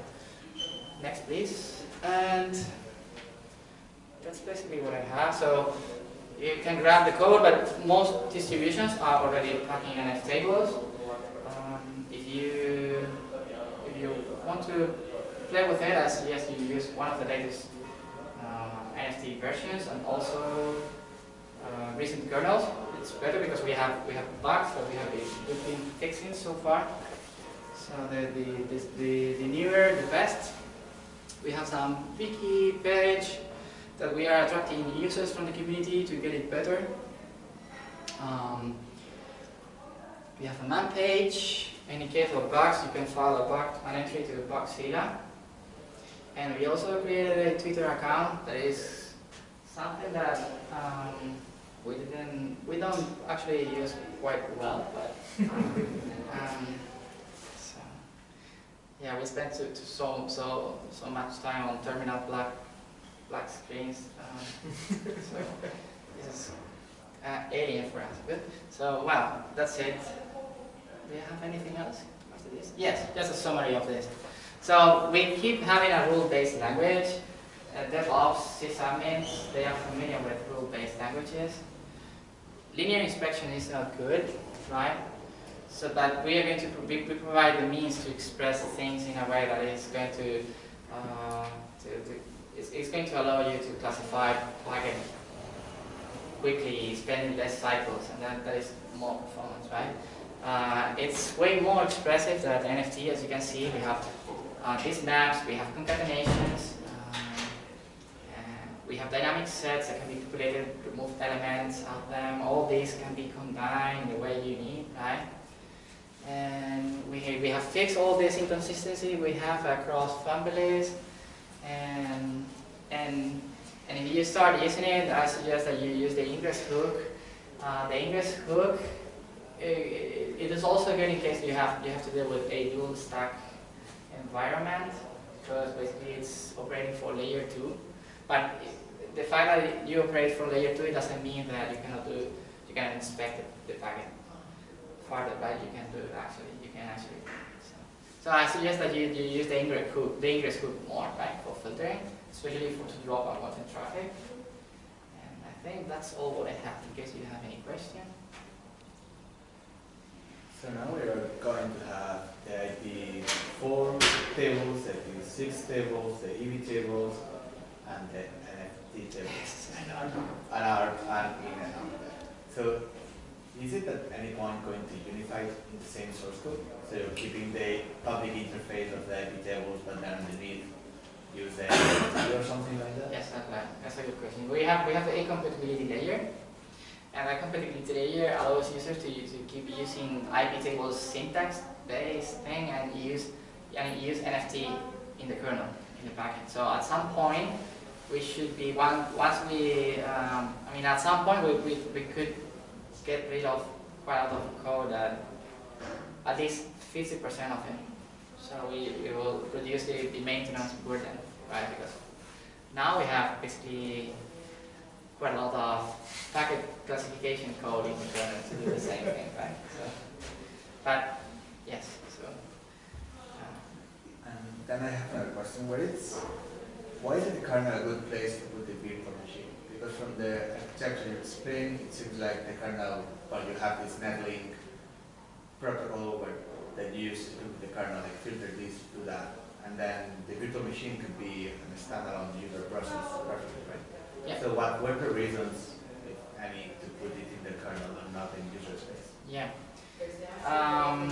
Next, please. And that's basically what I have. So you can grab the code, but most distributions are already packing NF tables. Um, if you if you want to play with it, I suggest you use one of the latest uh, NFT versions and also uh, recent kernels it's better because we have we have bugs that we have been fixing so far. So the the this, the the newer the best. We have some wiki page that we are attracting users from the community to get it better. Um, we have a man page. In case of bugs, you can file a bug, an entry to the Bugzilla. And we also created a Twitter account that is something that um, we didn't, we don't actually use quite well, but um, so, yeah, we spent to so so so much time on terminal black black screens. Um, so this is uh, alien for us. Good. So well, that's it. Do you have anything else after this? Yes, just a summary of this. So we keep having a rule-based language. Uh, DevOps, sysadmins, they are familiar with rule-based languages linear inspection is not good, right? So that we are going to we, we provide the means to express things in a way that is going to, uh, to, to it's, it's, going to allow you to classify plugin quickly, spending less cycles, and that, that is more performance, right? Uh, it's way more expressive than NFT, as you can see. We have uh, these maps, we have concatenations, have dynamic sets that can be populated, remove elements of them. All these can be combined the way you need, right? And we, we have fixed all this inconsistency we have across families. And, and, and if you start using it, I suggest that you use the ingress hook. Uh, the ingress hook, it, it is also good in case you have, you have to deal with a dual stack environment, because basically it's operating for layer 2. But the fact that you operate from layer 2 it doesn't mean that you cannot do, you can inspect the, packet further, but you can do it actually, you can actually. So, so I suggest that you, you use the ingress hook, the ingress hook more, right, for filtering, especially for to drop unwanted traffic. And I think that's all what I have in case you have any question. So now we are going to have the IP4 tables, the IP6 tables, the EB tables, and the details and are and in and out. there. So is it at any point going to unify in the same source code? So you're keeping the public interface of the IP tables, but then underneath use the or something like that? Yes, that's a, that's a good question. We have we have the A compatibility layer, and that compatibility layer allows users to, to keep using IP tables syntax based thing and use and use NFT in the kernel in the packet. So at some point we should be one once we um, I mean at some point we, we, we could get rid of quite a lot of code that at least 50% of it. So we, we will reduce the, the maintenance burden, right? Because now we have basically quite a lot of packet classification code in kernel to do the same thing, right? So, but yes, so. Uh, And then I have another question, where it's, why is the kernel a good place to put the virtual machine? Because from the architecture you explained, it seems like the kernel, well, you have this netlink protocol where that you use to the kernel, like filter this, do that, and then the virtual machine could be a standalone user process perfectly, right? Yeah. So what were the reasons, if any, to put it in the kernel and not in user space? Yeah. Um,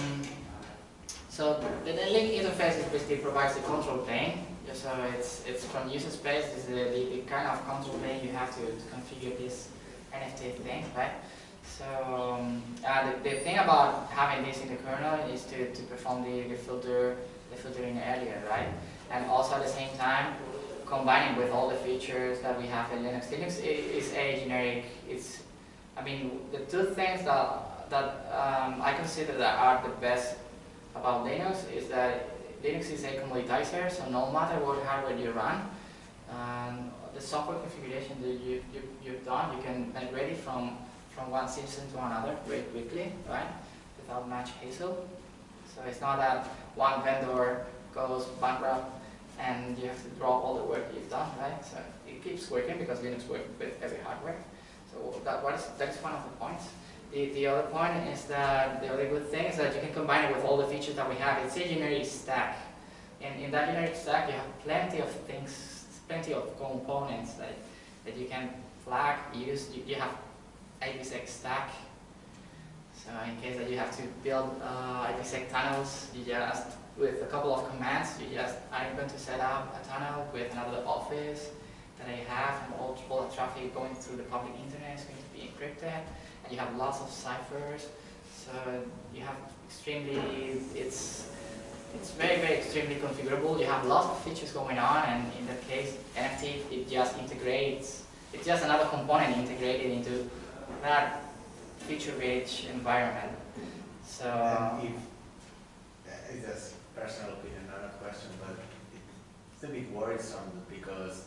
so the, the link interface is basically provides the control plane. Yeah, So it's it's from user space. Is the, the, the kind of control plane you have to, to configure this NFT thing, right? So um, uh, the, the thing about having this in the kernel is to, to perform the, the filter the filtering earlier, right? And also at the same time combining with all the features that we have in Linux. Linux is a generic. It's I mean the two things that that um, I consider that are the best about Linux is that Linux is a commoditizer, so no matter what hardware you run, um, the software configuration that you, you, you've done, you can migrate it from, from one system to another very quickly, right? Without much hassle. So it's not that one vendor goes bankrupt and you have to drop all the work you've done, right? So it keeps working because Linux works with every hardware. So that, what is, that is one of the points. The, the other point is that the other good thing is that you can combine it with all the features that we have. It's a generic stack. And in that generic stack, you have plenty of things, plenty of components that, that you can flag, use. You, you have IPsec stack. So in case that you have to build uh, IPsec tunnels, you just, with a couple of commands, you just, I'm going to set up a tunnel with another office that I have, and all, all the traffic going through the public internet is going to be encrypted you have lots of ciphers. So you have extremely, it's it's very, very extremely configurable. You have lots of features going on, and in that case, NFT, it just integrates, it's just another component integrated into that feature-rich environment. So, And if, uh, it's just personal opinion, not a question, but it's a bit worrisome because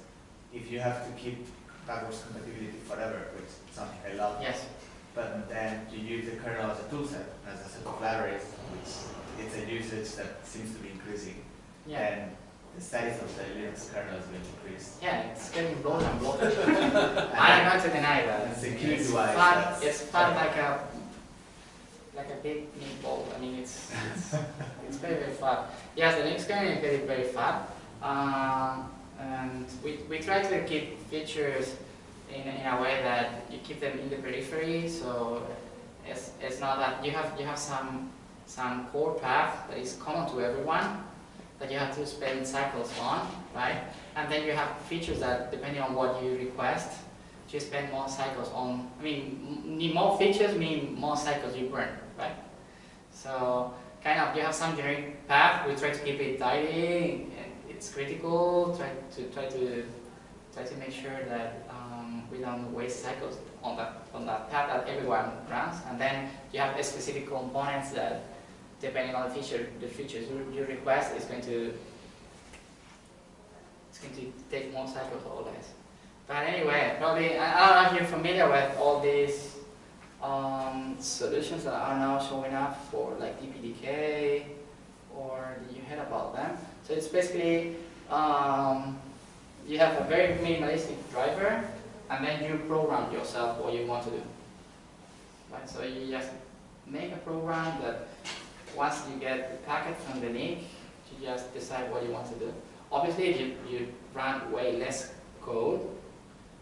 if you have to keep backwards compatibility forever, which is something I love, yes, but then you use the kernel as a toolset, as a set of libraries, which it's a usage that seems to be increasing, yeah. then the status of the Linux kernel is going to increase. Yeah, it's getting blown and blown. I'm not to deny that. And security It's wise, fun, it's fun like a like a big meatball. I mean, it's it's, it's very very fun. Yes, the Linux kernel is very very fun, um, and we we try to keep features in in a way that you keep them in the periphery. So it's it's not that you have you have some some core path that is common to everyone that you have to spend cycles on, right? And then you have features that, depending on what you request, you spend more cycles on. I mean, more features mean more cycles you burn, right? So kind of you have some generic path. We try to keep it tidy. And it's critical. Try to try to try to make sure that we don't waste cycles on that on that path that everyone runs. And then you have specific components that depending on the feature, the features you, request is going to it's going to take more cycles or less. But anyway, probably I, I don't know if you're familiar with all these um, solutions that are now showing up for like DPDK, or you heard about them? So it's basically um, you have a very minimalistic driver, and then you program yourself what you want to do. Right? So you just make a program that once you get the packet from the link, you just decide what you want to do. Obviously, you, you run way less code,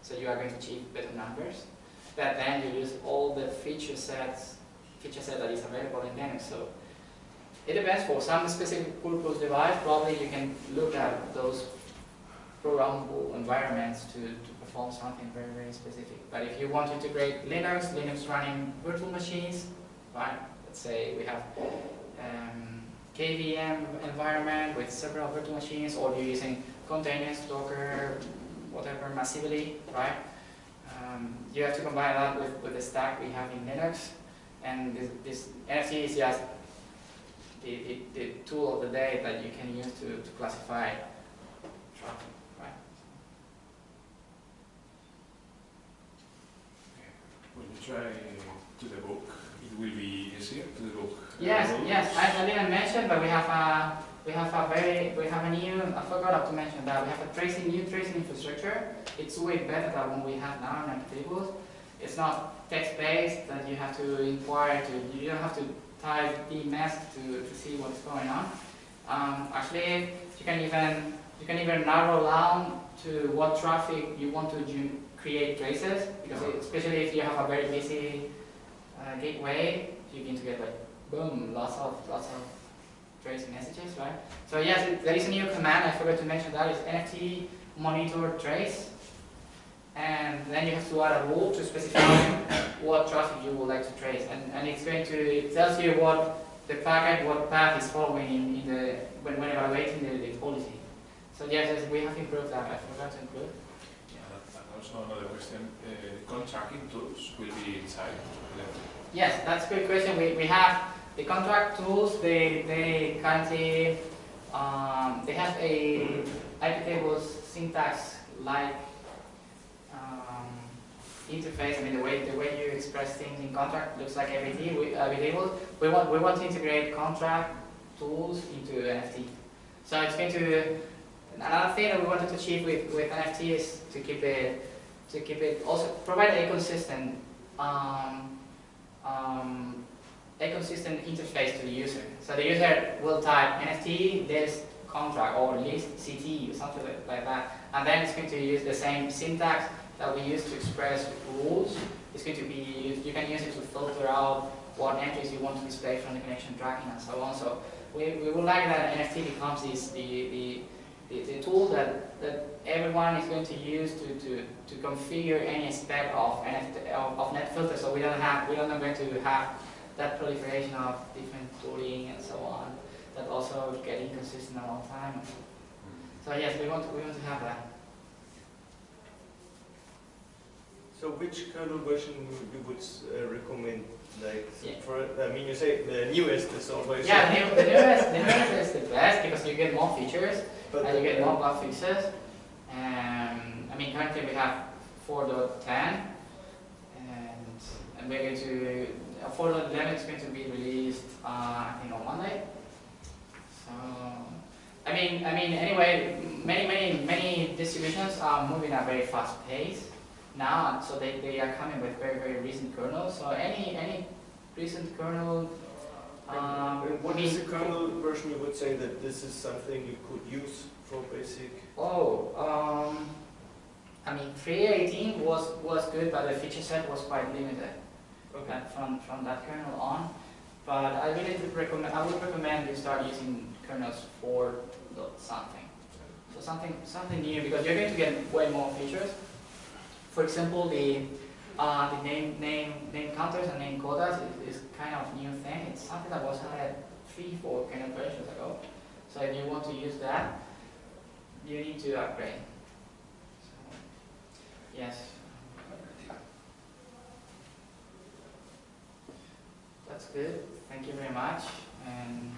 so you are going to achieve better numbers. but then you use all the feature sets, feature set that is available in Linux. So it depends for some specific purpose device, probably you can look at those programmable environments to, to something very, very specific. But if you want to integrate Linux, Linux running virtual machines, right? Let's say we have um, KVM environment with several virtual machines, or you're using containers, Docker, whatever, massively, right? Um, you have to combine that with, with the stack we have in Linux, and this, this NFT is just the, the, the tool of the day that you can use to, to classify traffic, right? When you try to debug, it will be easier to debug. uh, Yes, roles? yes, I, didn't mention, but we have a, we have a very, we have a new, I forgot to mention that, we have a tracing, new tracing infrastructure. It's way better than what we have now in our tables. It's not text-based that you have to inquire to, you don't have to type dmesg to, to see what's going on. Um, actually, you can even, you can even narrow down to what traffic you want to create traces, because especially if you have a very busy uh, gateway, you begin to get like boom, lots of lots of trace messages, right? So yes, it, there is a new command. I forgot to mention that is NFT monitor trace, and then you have to add a rule to specify what traffic you would like to trace, and and it's going to it tells you what the packet, what path is following in, in the when when evaluating the, the policy. So yes, yes, we have improved that. I forgot to include. Yeah, and also another question, uh, the contracting tools will be inside. Yes, that's a good question. We, we have the conntrack tools, they, they currently, um, they have a IP tables syntax like um, interface. I mean, the way, the way you express things in conntrack looks like AVT, we, uh, tables. We want, we want to integrate conntrack tools into NFT. So it's going to, another thing that we wanted to achieve with, with NFT is to keep it, to keep it, also provide a consistent, um, um, a consistent interface to the user. So the user will type NFT this conntrack or list CT or something like- that, and then it's going to use the same syntax that we use to express rules. It's going to be you can use it to filter out what entries you want to display from the connection tracking and so on. So we, we would like that NFT becomes this the, the, the, the tool that, that everyone is going to use to, to, to configure any aspect of NFT, of, of net filter so we don't have we don't going to have that proliferation of different tooling and so on that also get inconsistent a long time. So yes, we want we want to have that. So which kernel version you would uh, recommend? Like Yeah. for I mean you say the newest is always Yeah, the, the newest the newest is the best because you get more features but and you get more bug fixes. Um, I mean currently we have 4.10 and and we're going to uh, 4.11 is going to be released uh, I think on Monday. So I mean I mean anyway many many many distributions are moving at a very fast pace now so they, they are coming with very very recent kernels. So any any recent kernel um, what is the kernel version you would say that this is something you could use for basic? Oh, um, I mean, 3.18 was, was good, but the feature set was quite limited Okay. uh, from, from that kernel on. But I really would recommend, I would recommend you start using kernels 4 dot something. So something, something new, because you're going to get way more features. For example, the, uh, the name, name, name counters and name quotas is, is kind of new thing. It's something that was added three, four kind of versions ago. So if you want to use that, you need to upgrade. So, yes. That's good. Thank you very much. And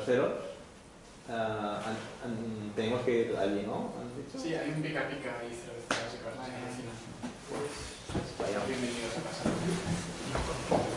terceros, ah, tenemos que ir ¿no? Sí, hay un pica pica ahí. Bienvenidos a casa.